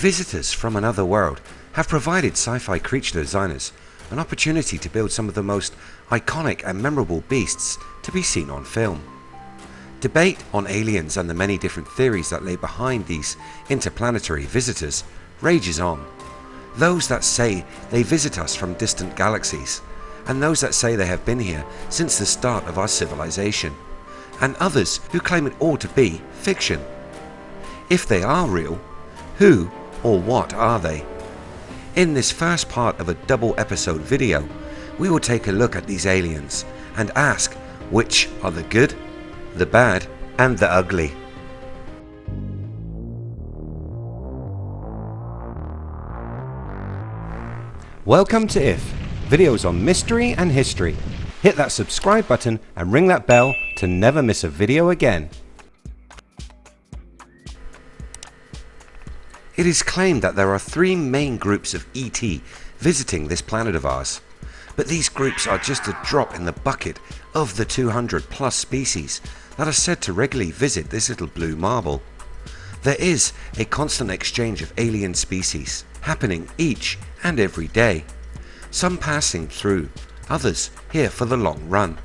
Visitors from another world have provided sci-fi creature designers an opportunity to build some of the most iconic and memorable beasts to be seen on film. Debate on aliens and the many different theories that lay behind these interplanetary visitors rages on. Those that say they visit us from distant galaxies, and those that say they have been here since the start of our civilization, and others who claim it all to be fiction. If they are real, who or what are they? In this first part of a double episode video, we will take a look at these aliens and ask which are the good the bad and the ugly. Welcome to IF, videos on mystery and history. Hit that subscribe button and ring that bell to never miss a video again. It is claimed that there are three main groups of ET visiting this planet of ours. But these groups are just a drop in the bucket of the 200 plus species that are said to regularly visit this little blue marble. There is a constant exchange of alien species happening each and every day, some passing through, others here for the long run.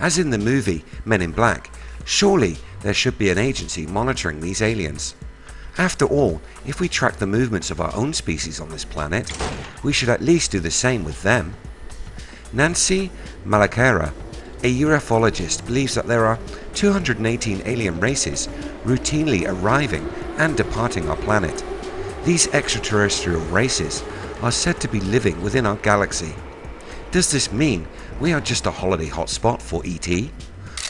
As in the movie Men in Black, surely there should be an agency monitoring these aliens. After all, if we track the movements of our own species on this planet, we should at least do the same with them. Nancy Malakera, a ufologist believes that there are 218 alien races routinely arriving and departing our planet. These extraterrestrial races are said to be living within our galaxy. Does this mean we are just a holiday hotspot for ET?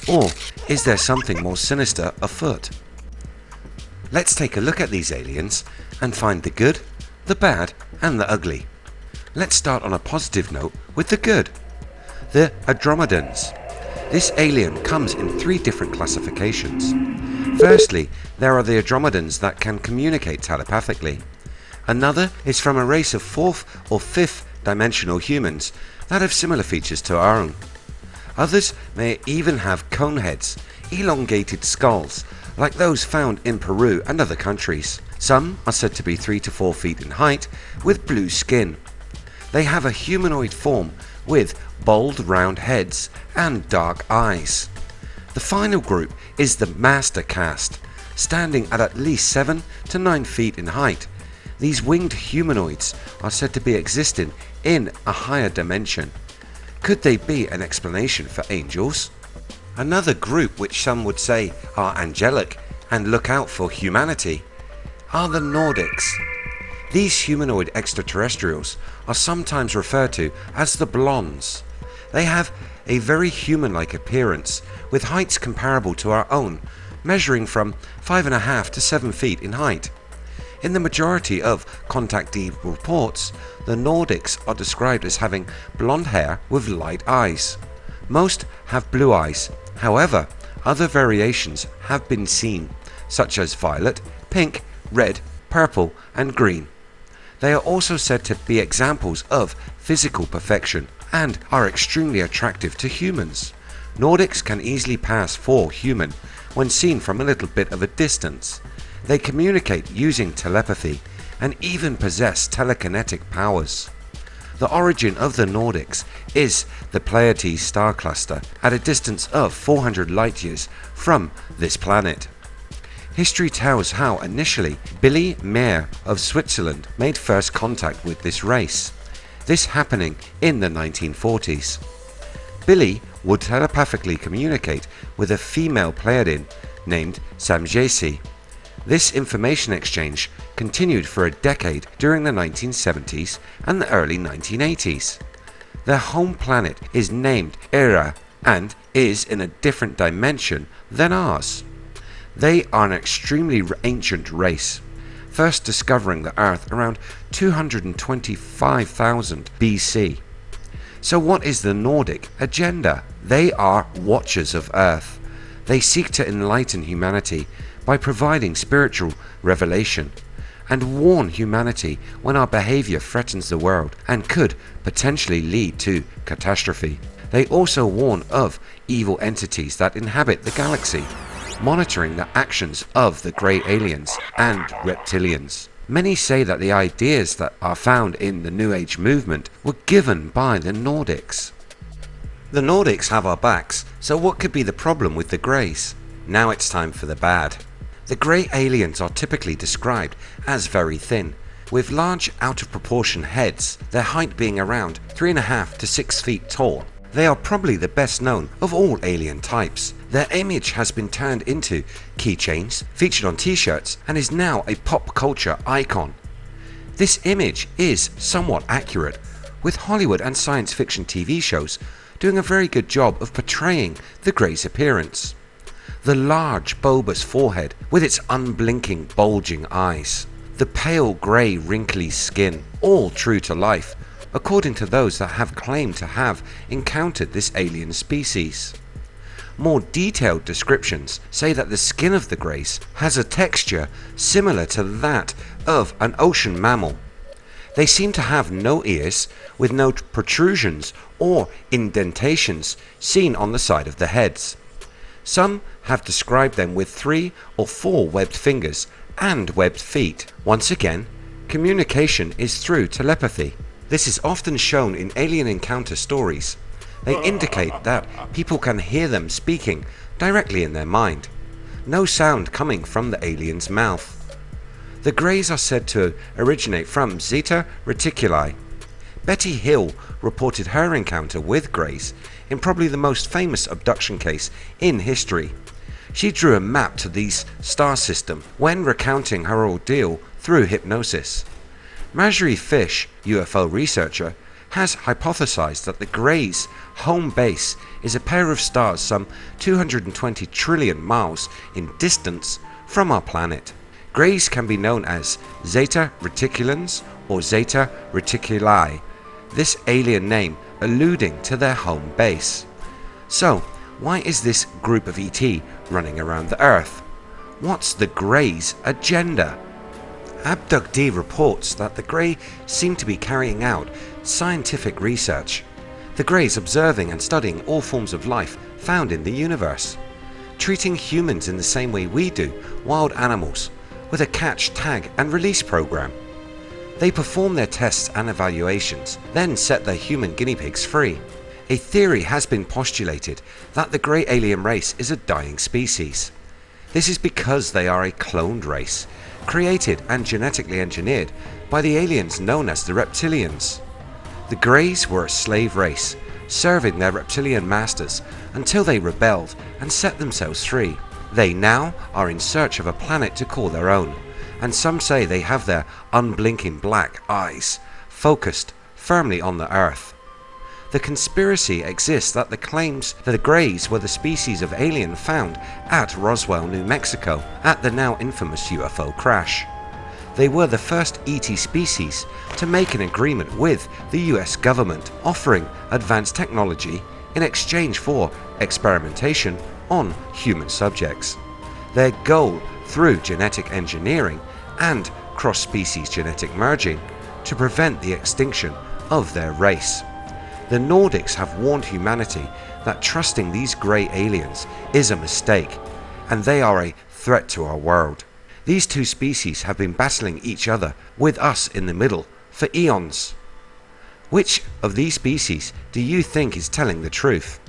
Or is there something more sinister afoot? Let's take a look at these aliens and find the good, the bad and the ugly. Let's start on a positive note with the good. The Andromedans this alien comes in three different classifications. Firstly, there are the Andromedans that can communicate telepathically. Another is from a race of fourth or fifth dimensional humans that have similar features to our own. Others may even have cone heads, elongated skulls, like those found in Peru and other countries. Some are said to be 3 to 4 feet in height with blue skin. They have a humanoid form with bold round heads and dark eyes. The final group is the Master Caste, standing at at least 7 to 9 feet in height. These winged humanoids are said to be existing in a higher dimension. Could they be an explanation for angels? Another group which some would say are angelic and look out for humanity are the Nordics. These humanoid extraterrestrials are sometimes referred to as the Blondes. They have a very human-like appearance with heights comparable to our own, measuring from 5.5 to 7 feet in height. In the majority of contactee reports, the Nordics are described as having blonde hair with light eyes. Most have blue eyes, however other variations have been seen, such as violet, pink, red, purple and green. They are also said to be examples of physical perfection and are extremely attractive to humans. Nordics can easily pass for human when seen from a little bit of a distance. They communicate using telepathy and even possess telekinetic powers. The origin of the Nordics is the Pleiades star cluster at a distance of 400 light years from this planet. History tells how initially Billy Meier of Switzerland made first contact with this race this happening in the 1940s. Billy would telepathically communicate with a female Pleiadian named Semjase. This information exchange continued for a decade during the 1970s and the early 1980s. Their home planet is named Erra and is in a different dimension than ours. They are an extremely ancient race first discovering the Earth around 225,000 BC. So what is the Nordic agenda? They are watchers of Earth. They seek to enlighten humanity by providing spiritual revelation and warn humanity when our behavior threatens the world and could potentially lead to catastrophe. They also warn of evil entities that inhabit the galaxy monitoring the actions of the grey aliens and reptilians. Many say that the ideas that are found in the New Age movement were given by the Nordics. The Nordics have our backs, so what could be the problem with the Greys? Now it's time for the bad. The Grey aliens are typically described as very thin, with large out of proportion heads, their height being around 3.5 to 6 feet tall. They are probably the best known of all alien types. Their image has been turned into keychains, featured on t-shirts and is now a pop culture icon. This image is somewhat accurate, with Hollywood and science fiction TV shows doing a very good job of portraying the Grey's appearance. The large bulbous forehead with its unblinking bulging eyes. The pale grey wrinkly skin, all true to life according to those that have claimed to have encountered this alien species. More detailed descriptions say that the skin of the Greys has a texture similar to that of an ocean mammal they seem to have no ears with no protrusions or indentations seen on the side of the heads. Some have described them with three or four webbed fingers and webbed feet. Once again, communication is through telepathy. This is often shown in alien encounter stories. They indicate that people can hear them speaking directly in their mind. No sound coming from the alien's mouth. The Greys are said to originate from Zeta Reticuli. Betty Hill reported her encounter with Greys in probably the most famous abduction case in history. She drew a map to this star system when recounting her ordeal through hypnosis. Marjorie Fish, UFO researcher, has hypothesized that the Greys' home base is a pair of stars some 220 trillion miles in distance from our planet. Greys can be known as Zeta Reticulans or Zeta Reticuli, this alien name alluding to their home base. So, why is this group of ET running around the Earth? What's the Greys' agenda? Abductee reports that the Grey seem to be carrying out scientific research. The Greys observing and studying all forms of life found in the universe. Treating humans in the same way we do wild animals with a catch, tag and release program. They perform their tests and evaluations, then set their human guinea pigs free. A theory has been postulated that the grey alien race is a dying species. This is because they are a cloned race, created and genetically engineered by the aliens known as the reptilians. The Greys were a slave race, serving their reptilian masters until they rebelled and set themselves free. They now are in search of a planet to call their own, and some say they have their unblinking black eyes focused firmly on the Earth. The conspiracy exists that the claims that the Greys were the species of alien found at Roswell, New Mexico at the now infamous UFO crash. They were the first ET species to make an agreement with the US government offering advanced technology in exchange for experimentation on human subjects. Their goal through genetic engineering and cross-species genetic merging to prevent the extinction of their race. The Nordics have warned humanity that trusting these grey aliens is a mistake and they are a threat to our world. These two species have been battling each other with us in the middle for eons. Which of these species do you think is telling the truth?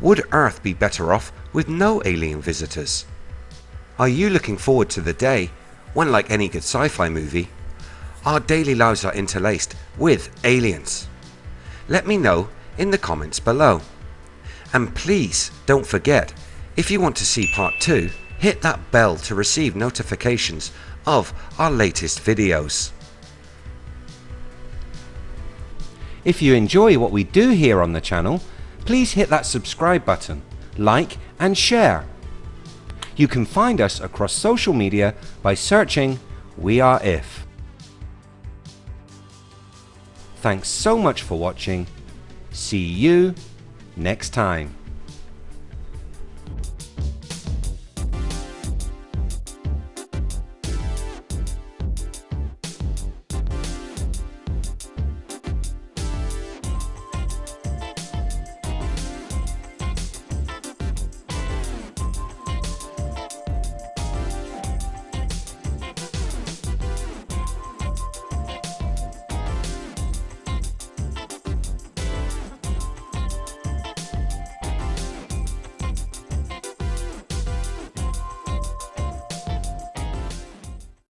Would Earth be better off with no alien visitors? Are you looking forward to the day when like any good sci-fi movie our daily lives are interlaced with aliens? Let me know in the comments below. And please don't forget if you want to see part 2 hit that bell to receive notifications of our latest videos. If you enjoy what we do here on the channel please hit that subscribe button, like and share. You can find us across social media by searching We Are If. Thanks so much for watching. See you next time.